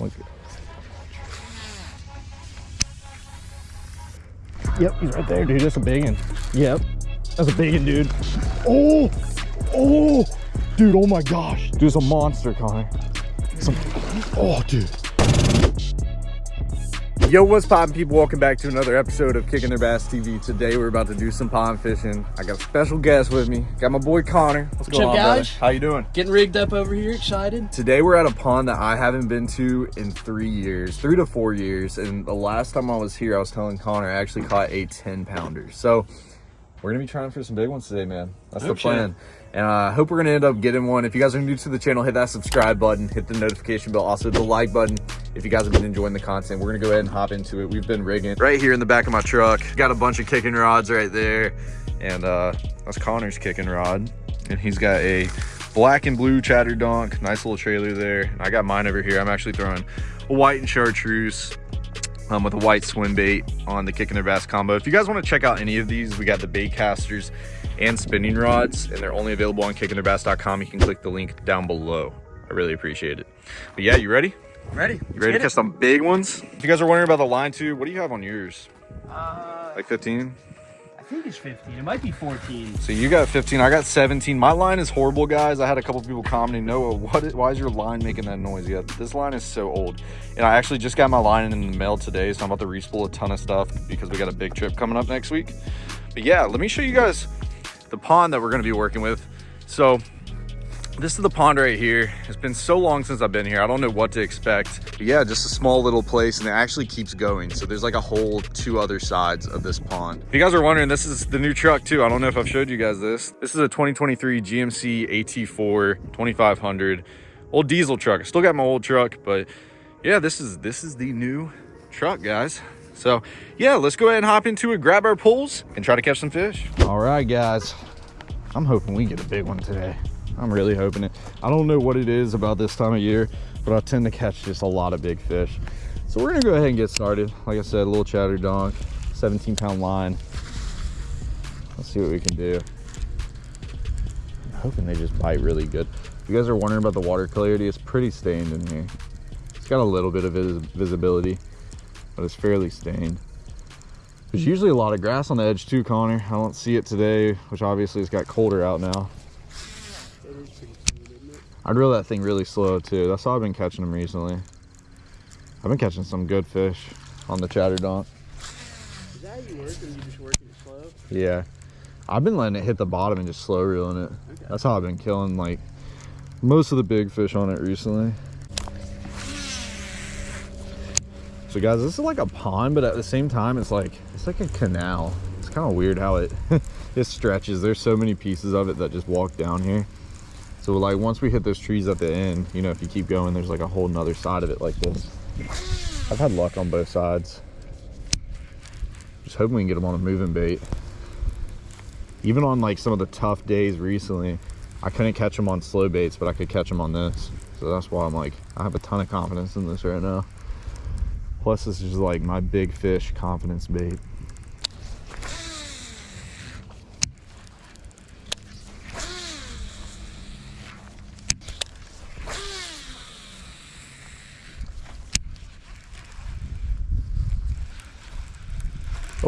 Look. Yep, he's right there, dude. That's a big one. Yep, that's a big one, dude. Oh, oh, dude. Oh my gosh, dude, it's a monster, Connor. Some, oh, dude. Yo, what's poppin' people? Welcome back to another episode of Kicking Their Bass TV. Today we're about to do some pond fishing. I got a special guest with me. Got my boy Connor. What's, going up, on, guys? brother? How you doing? Getting rigged up over here, excited. Today we're at a pond that I haven't been to in three years, three to four years. And the last time I was here, I was telling Connor I actually caught a 10 pounder. So we're gonna be trying for some big ones today, man. That's the plan. And I hope we're gonna end up getting one. If you guys are new to the channel, hit that subscribe button, hit the notification bell, also the like button. If you guys have been enjoying the content, we're gonna go ahead and hop into it. We've been rigging right here in the back of my truck. Got a bunch of kicking rods right there. And uh, that's Connor's kicking rod. And he's got a black and blue chatter donk, nice little trailer there. I got mine over here. I'm actually throwing a white and chartreuse um, with a white swim bait on the Kicking Their Bass combo. If you guys want to check out any of these, we got the bait casters and spinning rods, and they're only available on kickingtheirbass.com. You can click the link down below. I really appreciate it. But yeah, you ready? Ready? You ready to catch some big ones? If you guys are wondering about the line too, what do you have on yours? Uh, Like 15? I think it's 15. It might be 14. So you got 15, I got 17. My line is horrible, guys. I had a couple people commenting, Noah, what is, why is your line making that noise? Yeah, this line is so old. And I actually just got my line in the mail today, so I'm about to respool a ton of stuff because we got a big trip coming up next week. But yeah, let me show you guys the pond that we're gonna be working with. So this is the pond right here. It's been so long since I've been here. I don't know what to expect. But yeah, just a small little place and it actually keeps going. So there's like a whole two other sides of this pond. If you guys are wondering, this is the new truck too. I don't know if I've showed you guys this. This is a 2023 GMC AT4 2500 old diesel truck. I still got my old truck, but yeah, this is this is the new truck, guys. So yeah, let's go ahead and hop into it, grab our poles, and try to catch some fish. All right, guys. I'm hoping we get a big one today. I'm really hoping it. I don't know what it is about this time of year, but I tend to catch just a lot of big fish. So we're gonna go ahead and get started. Like I said, a little chatter donk, 17 pound line. Let's see what we can do. I'm hoping they just bite really good. If you guys are wondering about the water clarity, it's pretty stained in here. It's got a little bit of vis visibility, but it's fairly stained. There's usually a lot of grass on the edge too, Connor. I don't see it today, which obviously it's got colder out now. I'd reel that thing really slow too. That's how I've been catching them recently. I've been catching some good fish on the chatter donk. Is that how you you just work it slow? Yeah. I've been letting it hit the bottom and just slow reeling it. Okay. That's how I've been killing like most of the big fish on it recently. So guys, this is like a pond, but at the same time, it's like, it's like a canal. It's kind of weird how it, it stretches. There's so many pieces of it that just walk down here. So like once we hit those trees at the end, you know, if you keep going, there's like a whole nother side of it like this. I've had luck on both sides. Just hoping we can get them on a moving bait. Even on like some of the tough days recently, I couldn't catch them on slow baits, but I could catch them on this. So that's why I'm like, I have a ton of confidence in this right now. Plus this is like my big fish confidence bait.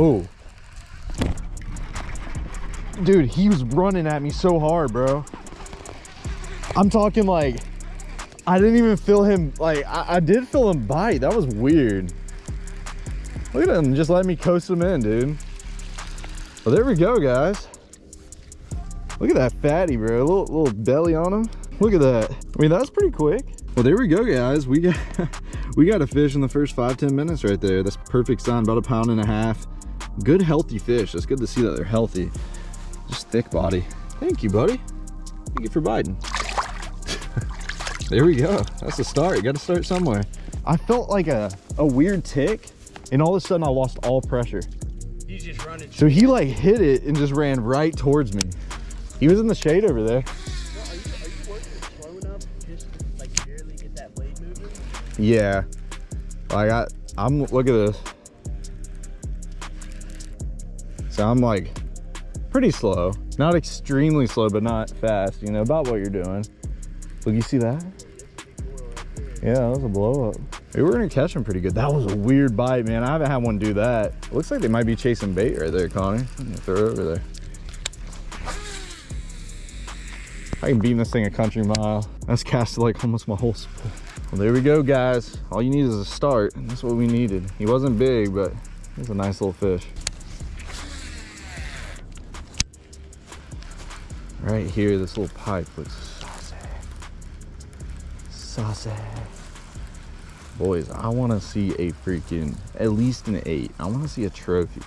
Oh. Dude, he was running at me so hard, bro. I'm talking like, I didn't even feel him, like, I, I did feel him bite. That was weird. Look at him, just let me coast him in, dude. Well, there we go, guys. Look at that fatty, bro. A little, little belly on him. Look at that. I mean, that's pretty quick. Well, there we go, guys. We got, we got a fish in the first five ten minutes right there. That's perfect sign, about a pound and a half. Good, healthy fish. It's good to see that they're healthy. Just thick body. Thank you, buddy. Thank you for biting. there we go. That's the start. You got to start somewhere. I felt like a, a weird tick, and all of a sudden I lost all pressure. He's just running. So he like hit it and just ran right towards me. He was in the shade over there. Are you, are you working it slow enough just to like barely get that blade moving? Yeah. Like I, I'm, look at this. I'm like pretty slow. Not extremely slow, but not fast, you know, about what you're doing. Look, you see that? Yeah, that was a blow up. Hey, we're gonna catch them pretty good. That was a weird bite, man. I haven't had one do that. It looks like they might be chasing bait right there, Connor. Throw it over there. I can beam this thing a country mile. That's casted like almost my whole spool. Well, there we go, guys. All you need is a start, and that's what we needed. He wasn't big, but he's a nice little fish. Right here, this little pipe looks saucy. Saucy. Boys, I want to see a freaking, at least an eight. I want to see a trophy.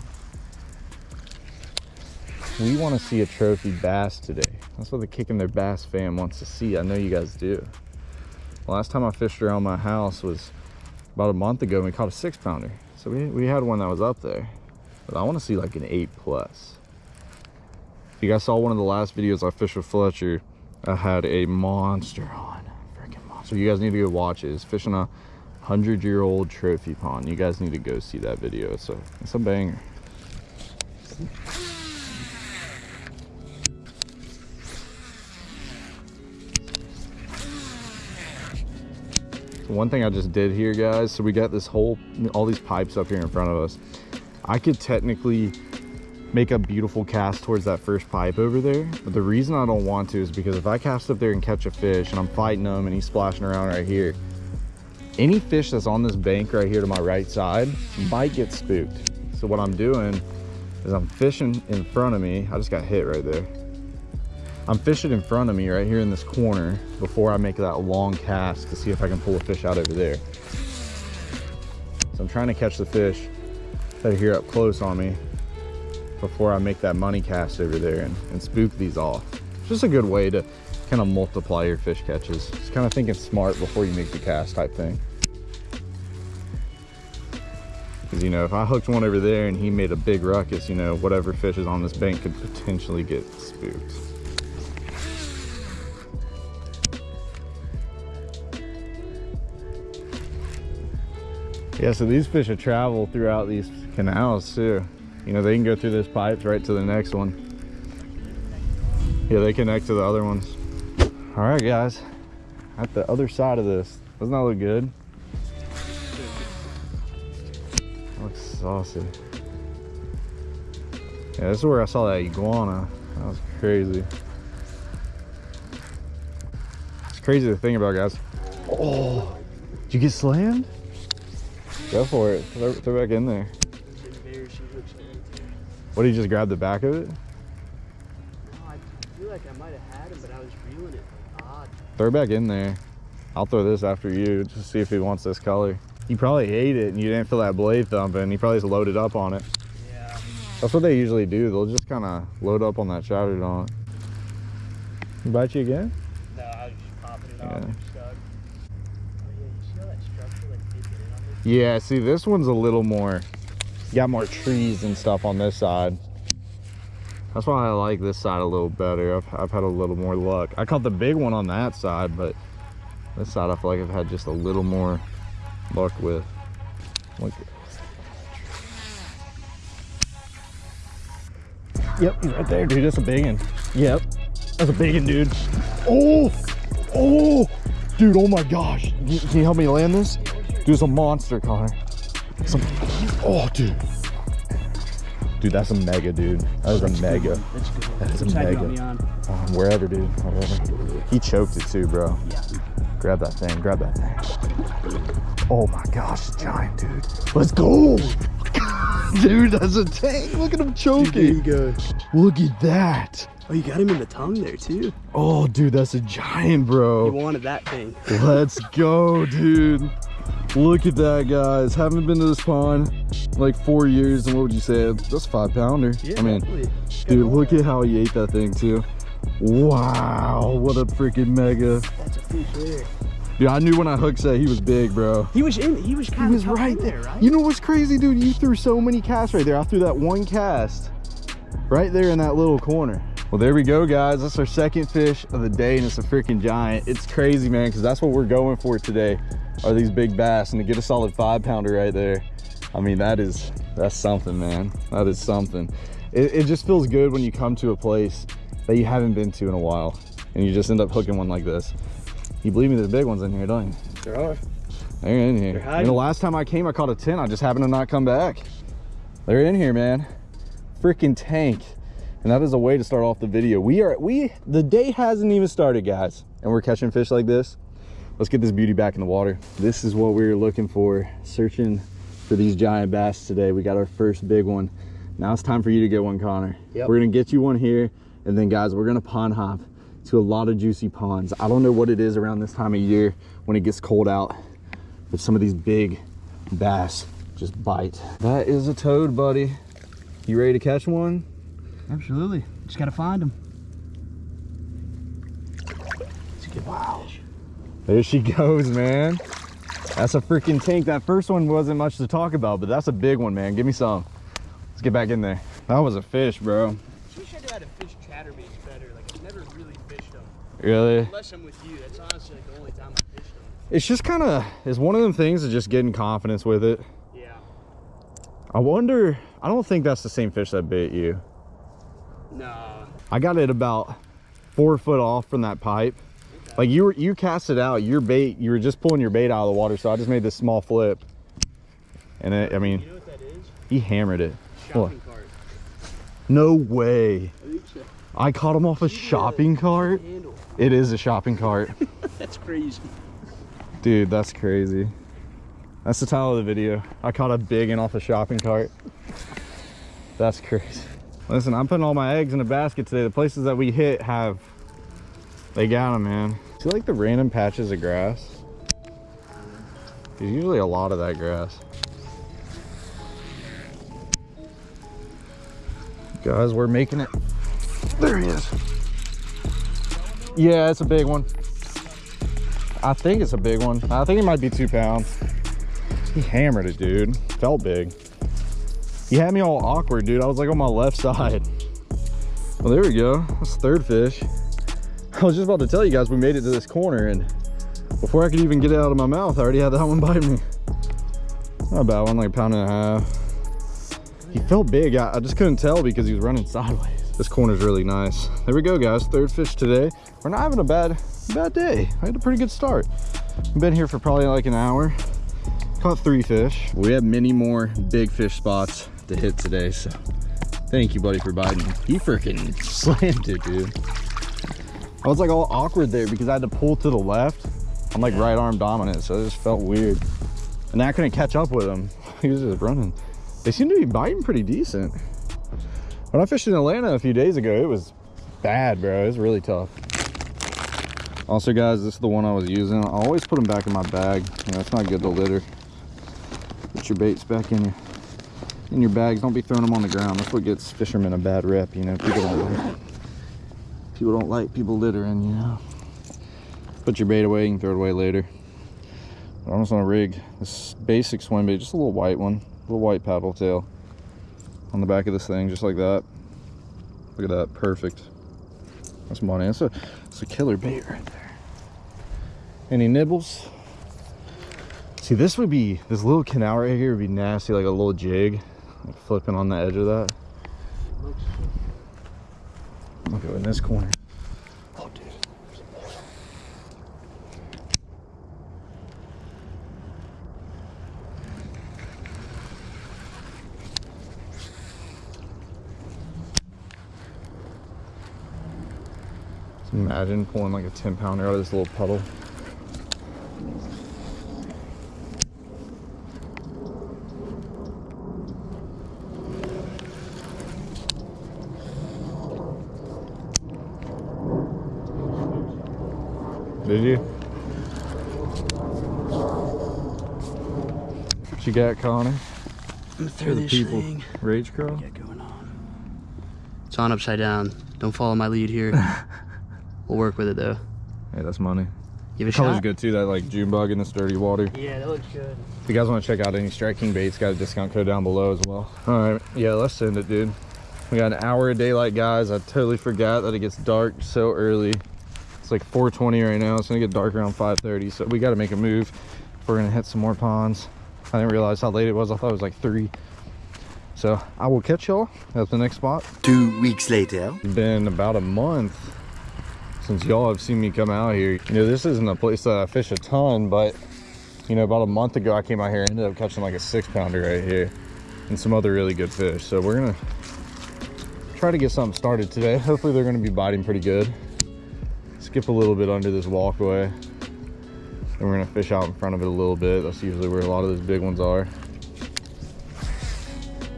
We want to see a trophy bass today. That's what the Kicking Their Bass fam wants to see. I know you guys do. Last time I fished around my house was about a month ago and we caught a six pounder. So we, we had one that was up there. But I want to see like an eight plus. If you guys saw one of the last videos I fished with Fletcher, I had a monster on. Freaking monster. You guys need to go watch it. It's fishing a hundred year old trophy pond. You guys need to go see that video. So it's a banger. one thing I just did here, guys, so we got this whole, all these pipes up here in front of us. I could technically make a beautiful cast towards that first pipe over there. But the reason I don't want to is because if I cast up there and catch a fish and I'm fighting him and he's splashing around right here, any fish that's on this bank right here to my right side might get spooked. So what I'm doing is I'm fishing in front of me. I just got hit right there. I'm fishing in front of me right here in this corner before I make that long cast to see if I can pull a fish out over there. So I'm trying to catch the fish that are here up close on me before I make that money cast over there and, and spook these off. It's just a good way to kind of multiply your fish catches. Just kind of thinking smart before you make the cast type thing. Because, you know, if I hooked one over there and he made a big ruckus, you know, whatever fish is on this bank could potentially get spooked. Yeah, so these fish have traveled throughout these canals too. You know, they can go through this pipes right to the next one. Yeah, they connect to the other ones. All right, guys, at the other side of this. Doesn't that look good? looks saucy. Yeah, this is where I saw that iguana. That was crazy. It's crazy to think about, guys. Oh, did you get slammed? Go for it. Throw, throw back in there. What did you just grab the back of it? Oh, I feel like I might have had him, but I was reeling it odd. Throw back in there. I'll throw this after you just to see if he wants this color. He probably ate it and you didn't feel that blade thumping. He probably just loaded up on it. Yeah. That's what they usually do. They'll just kind of load up on that chowder on it. Bite you again? No, I was just popping it Yeah. off. Oh, yeah, you see how that structure like taking in on this? Yeah, see, this one's a little more, got more trees and stuff on this side. That's why I like this side a little better. I've, I've had a little more luck. I caught the big one on that side, but this side I feel like I've had just a little more luck with. Look. Yep, he's right there, dude. That's a big one. Yep, that's a big one, dude. Oh, oh, dude, oh my gosh. Can you, help me land this? Dude, it's a monster, Connor. Some, oh, dude. Dude, that's a mega, dude. That is a mega. Let's go. That is a Which side you want mega. Um, wherever, dude. Wherever. He choked it too, bro. Yeah. Grab that thing. Grab that thing. Oh my gosh, giant, dude. Let's go. dude, that's a tank. Look at him choking. go. Look at that. Oh, you got him in the tongue there too. Oh, dude, that's a giant, You bro. wanted that thing. Let's go, dude. Look at that, guys. Haven't been to this pond like four years. And what would you say? That's a five pounder. I mean, definitely. dude, look at how he ate that thing, too. Wow, what a freaking mega. That's a fish there. Dude, I knew when I hooked that he was big, bro. He was in. He was He kind of was right there. right? You know what's crazy, dude? You threw so many casts right there. I threw that one cast right there in that little corner. Well, there we go, guys. That's our second fish of the day, and it's a freaking giant. It's crazy, man, because that's what we're going for today, are these big bass. And to get a solid five pounder right there, I mean, that is, that's something, man. That is something. It, it just feels good when you come to a place that you haven't been to in a while, and you just end up hooking one like this. You believe me, there's big ones in here, don't you? There are. They're in here. And the last time I came, I caught a 10. I just happened to not come back. They're in here, man. Freaking tank. And that is a way to start off the video. We are, we, the day hasn't even started, guys. And we're catching fish like this. Let's get this beauty back in the water. This is what we were looking for, searching for these giant bass today. We got our first big one. Now it's time for you to get one, Connor. Yep. We're gonna get you one here. And then guys, we're gonna pond hop to a lot of juicy ponds. I don't know what it is around this time of year when it gets cold out, but some of these big bass just bite. That is a toad, buddy. You ready to catch one? Absolutely. Just gotta find them. It's a good Wow. fish. There she goes, man. That's a freaking tank. That first one wasn't much to talk about, but that's a big one, man. Give me some. Let's get back in there. That was a fish, bro. Wish I knew how to fish chatterbaits better. Like I've never really fished them. Really? Unless I'm with you. That's honestly like the only time I fished them. It's just kind of, it's one of them things of just getting confidence with it. Yeah. I wonder, I don't think that's the same fish that bit you. Nah. I got it about four foot off from that pipe. Like you were, you cast it out, your bait, you were just pulling your bait out of the water. So I just made this small flip. And it, I mean, You know what that is? he hammered it. Shopping cart. No way. I think so. I caught him off a shopping cart. It is a shopping cart. That's crazy. Dude, that's crazy. That's the title of the video. I caught a big one off a shopping cart. That's crazy. Listen, I'm putting all my eggs in a basket today. The places that we hit have, they got him, man. See like the random patches of grass? There's usually a lot of that grass. Guys, we're making it. There he is. Yeah, it's a big one. I think it's a big one. I think it might be two pounds. He hammered it, dude. Felt big. He had me all awkward, dude. I was like on my left side. Well, there we go. That's third fish. I was just about to tell you guys we made it to this corner and before I could even get it out of my mouth, I already had that one bite me. Not a bad one, like a pound and a half. He felt big. I, I just couldn't tell because he was running sideways. This corner's really nice. There we go, guys. Third fish today. We're not having a bad, bad day. I had a pretty good start. I've been here for probably like an hour. Caught three fish. We have many more big fish spots to hit today, so thank you, buddy, for biting. He freaking slammed it, dude. I was like all awkward there because I had to pull to the left. I'm like right arm dominant, so it just felt weird. And I couldn't catch up with him. He was just running. They seem to be biting pretty decent. When I fished in Atlanta a few days ago, it was bad, bro. It was really tough. Also, guys, this is the one I was using. I always put them back in my bag. You know, it's not good to litter. Put your baits back in your in your bags. Don't be throwing them on the ground. That's what gets fishermen a bad rep. You know, people don't people don't like people littering. You know, put your bait away. You can throw it away later. But I'm just gonna rig this basic swim bait, just a little white one, little white paddle tail on the back of this thing, just like that. Look at that, perfect. That's money. That's a, that's a killer bait right there. Any nibbles? See, this would be, this little canal right here would be nasty, like a little jig, like flipping on the edge of that. Look at in this corner. Oh, dude. Imagine pulling like a 10 pounder out of this little puddle. Got, Connor? I'm gonna throw the this people. thing. Rage Craw? Get going on. It's on upside down. Don't follow my lead here. we'll work with it though. Hey, that's money. Give it a Color's shot. good too, that like June bug in this dirty water. Yeah, that looks good. If you guys want to check out any Strike King baits, got a discount code down below as well. All right, yeah, let's send it, dude. We got an hour of daylight, guys. I totally forgot that it gets dark so early. It's like 4:20 right now. It's gonna get dark around 5:30, so we got to make a move. We're gonna hit some more ponds. I didn't realize how late it was. I thought it was like three. So I will catch y'all at the next spot. Two weeks later. It's been about a month since y'all have seen me come out here. You know, this isn't a place that I fish a ton, but You know, about a month ago, I came out here, and ended up catching like a six pounder right here and some other really good fish. So we're gonna try to get something started today. Hopefully they're gonna be biting pretty good. Skip a little bit under this walkway. And we're gonna fish out in front of it a little bit. That's usually where a lot of those big ones are.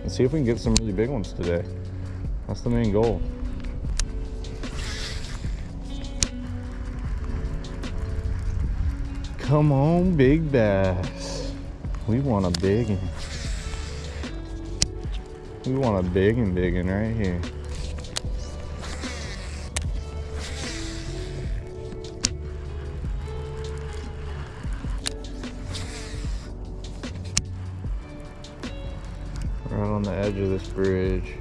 And see if we can get some really big ones today. That's the main goal. Come on, big bass. We want a big one. We want a big and big one right here. Edge of this bridge.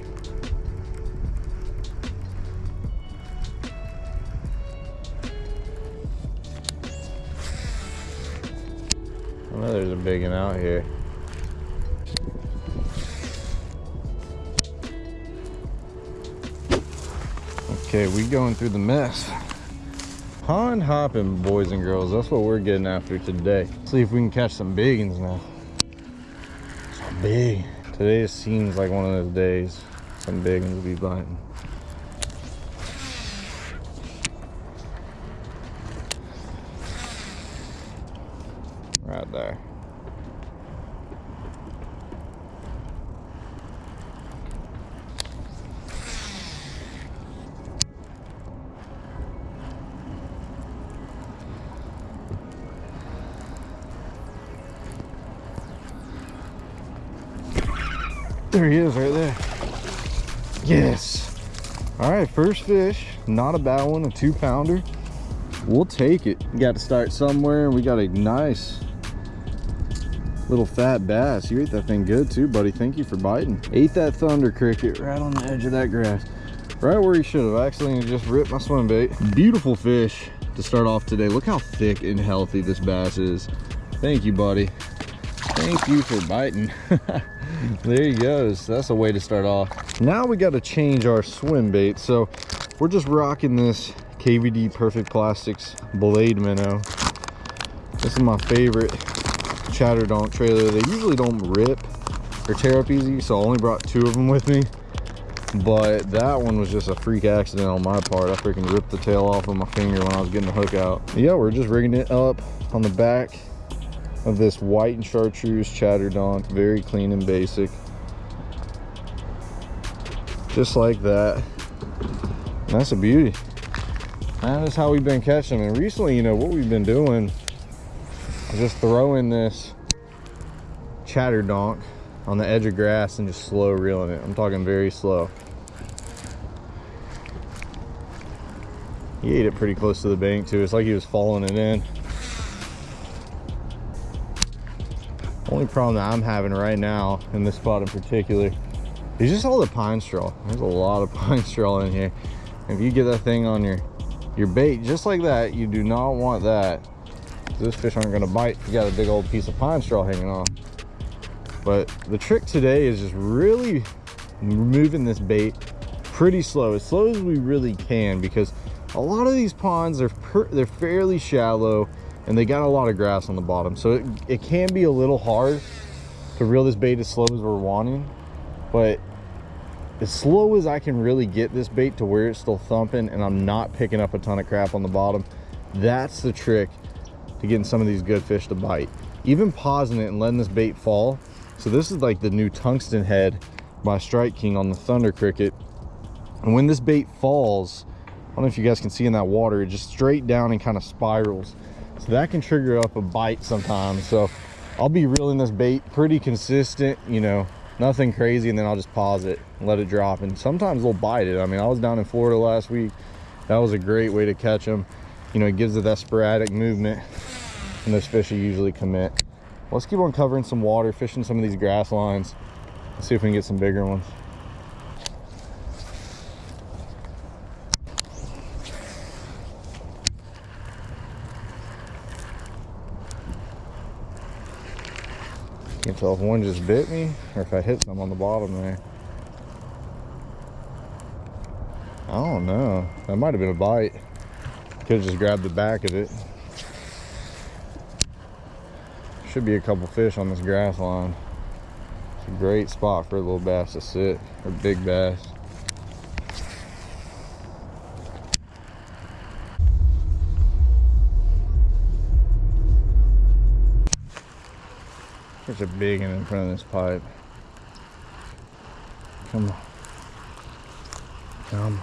I know there's a big one out here. Okay, we going through the mess. Pond hopping, boys and girls. That's what we're getting after today. See if we can catch some big ones now. Some big. Today seems like one of those days. Some big ones will be biting. Right there. There he is right there. Yes. All right, first fish. Not a bad one, a two pounder. We'll take it. Got to start somewhere and we got a nice little fat bass. You ate that thing good too, buddy. Thank you for biting. Ate that thunder cricket right on the edge of that grass. Right where he should have. Actually, just ripped my swim bait. Beautiful fish to start off today. Look how thick and healthy this bass is. Thank you, buddy. Thank you for biting. there he goes. That's a way to start off. Now we got to change our swim bait. So we're just rocking this KVD Perfect Plastics Blade Minnow. This is my favorite Chatterdonk trailer. They usually don't rip or tear up easy, so I only brought two of them with me. But that one was just a freak accident on my part. I freaking ripped the tail off of my finger when I was getting the hook out. Yeah, we're just rigging it up on the back of this white and chartreuse Chatterdonk. Very clean and basic. Just like that. And that's a beauty. That is how we've been catching them. And recently, you know, what we've been doing is just throwing this Chatterdonk on the edge of grass and just slow reeling it. I'm talking very slow. He ate it pretty close to the bank too. It's like he was following it in. Only problem that I'm having right now in this spot in particular is just all the pine straw. There's a lot of pine straw in here. If you get that thing on your your bait just like that, you do not want that. Those fish aren't gonna bite you got a big old piece of pine straw hanging on. But the trick today is just really moving this bait pretty slow, as slow as we really can, because a lot of these ponds are they're fairly shallow and they got a lot of grass on the bottom. So it, it can be a little hard to reel this bait as slow as we're wanting, but as slow as I can really get this bait to where it's still thumping and I'm not picking up a ton of crap on the bottom, that's the trick to getting some of these good fish to bite. Even pausing it and letting this bait fall. So this is like the new tungsten head by Strike King on the Thunder Cricket. And when this bait falls, I don't know if you guys can see in that water, it just straight down and kind of spirals. So that can trigger up a bite sometimes. So I'll be reeling this bait pretty consistent, you know, nothing crazy. And then I'll just pause it let it drop. And sometimes they'll bite it. I mean, I was down in Florida last week. That was a great way to catch them. You know, it gives it that sporadic movement and those fish usually commit. Let's keep on covering some water, fishing some of these grass lines. See if we can get some bigger ones. Can't tell if one just bit me or if I hit some on the bottom there. I don't know. That might have been a bite. Could have just grabbed the back of it. should be a couple fish on this grass line. It's a great spot for a little bass to sit, or big bass. There's a big one in front of this pipe. Come on. Come on.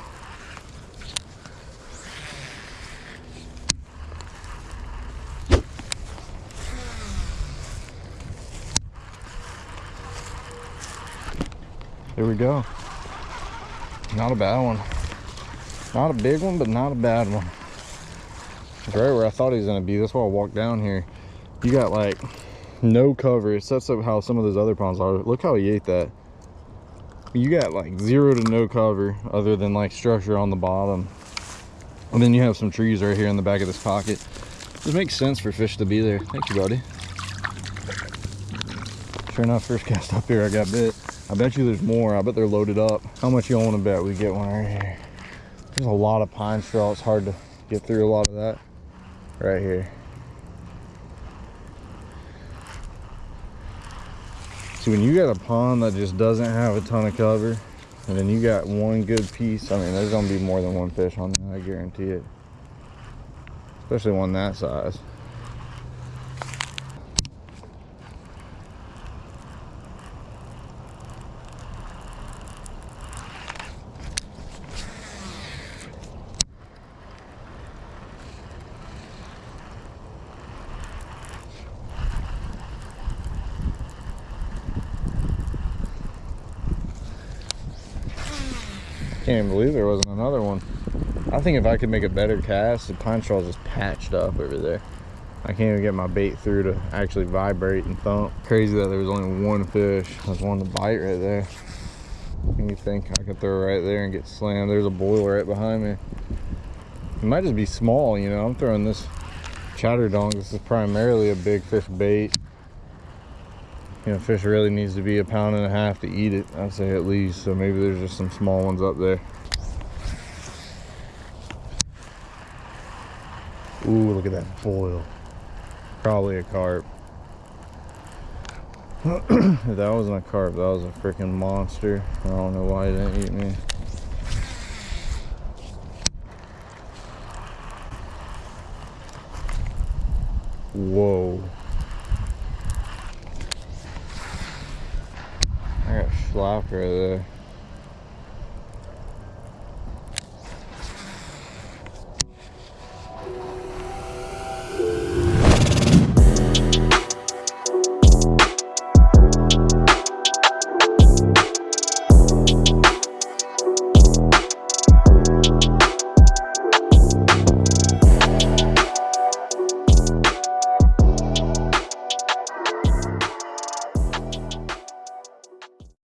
Here we go. Not a bad one. Not a big one, but not a bad one. Right where I thought he was gonna be. That's why I walked down here. You got like no cover. It sets up how some of those other ponds are. Look how he ate that. You got like zero to no cover other than like structure on the bottom. And then you have some trees right here in the back of this pocket. It makes sense for fish to be there. Thank you, buddy. Sure enough, first cast up here, I got bit. I bet you there's more. I bet they're loaded up. How much you want to bet we get one right here? There's a lot of pine straw. It's hard to get through a lot of that right here. See, when you got a pond that just doesn't have a ton of cover, and then you got one good piece, I mean, there's gonna be more than one fish on there, I guarantee it. Especially one that size. Can't even believe there wasn't another one. I think if I could make a better cast, the pine straw's just patched up over there. I can't even get my bait through to actually vibrate and thump. Crazy that there was only one fish. There's one to bite right there. And you think I could throw right there and get slammed. There's a boil right behind me. It might just be small, you know. I'm throwing this chatter dong. This is primarily a big fish bait. You know, fish really needs to be a pound and a half to eat it, I'd say at least. So maybe there's just some small ones up there. Ooh, look at that boil. Probably a carp. if that wasn't a carp, that was a freaking monster. I don't know why he didn't eat me. Whoa. Got there.